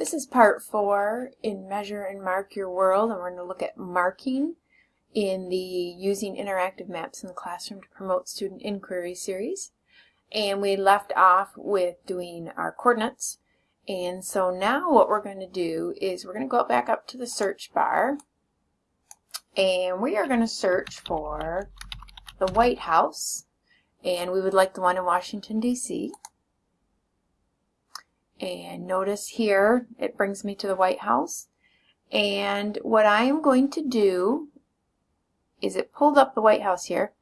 This is part four in Measure and Mark Your World, and we're going to look at marking in the Using Interactive Maps in the Classroom to Promote Student Inquiry series. And we left off with doing our coordinates. And so now what we're going to do is we're going to go back up to the search bar and we are going to search for the White House and we would like the one in Washington, D.C. And notice here, it brings me to the White House. And what I am going to do is it pulled up the White House here.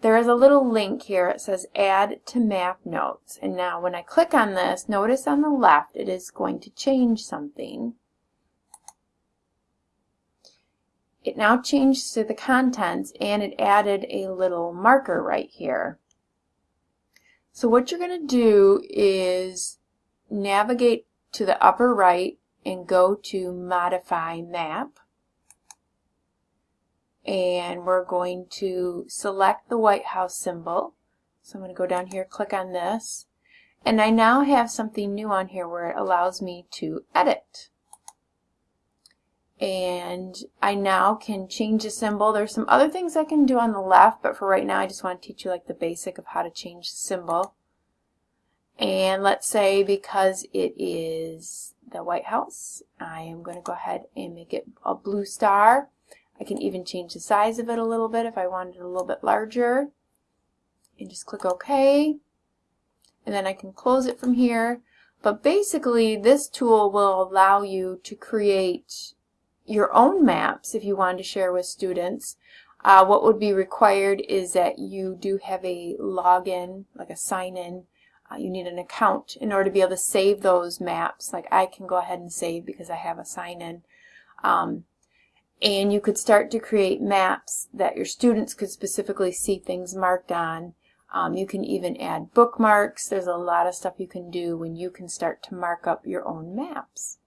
There is a little link here. It says add to map notes. And now when I click on this, notice on the left it is going to change something. It now changed to the contents and it added a little marker right here. So what you're going to do is navigate to the upper right and go to Modify Map. And we're going to select the White House symbol. So I'm going to go down here, click on this. And I now have something new on here where it allows me to edit. And I now can change the symbol. There's some other things I can do on the left, but for right now I just want to teach you like the basic of how to change the symbol. And let's say because it is the White House, I am going to go ahead and make it a blue star. I can even change the size of it a little bit if I wanted it a little bit larger. And just click OK. And then I can close it from here. But basically, this tool will allow you to create your own maps if you want to share with students. Uh, what would be required is that you do have a login, like a sign-in uh, you need an account in order to be able to save those maps. Like I can go ahead and save because I have a sign-in. Um, and you could start to create maps that your students could specifically see things marked on. Um, you can even add bookmarks. There's a lot of stuff you can do when you can start to mark up your own maps.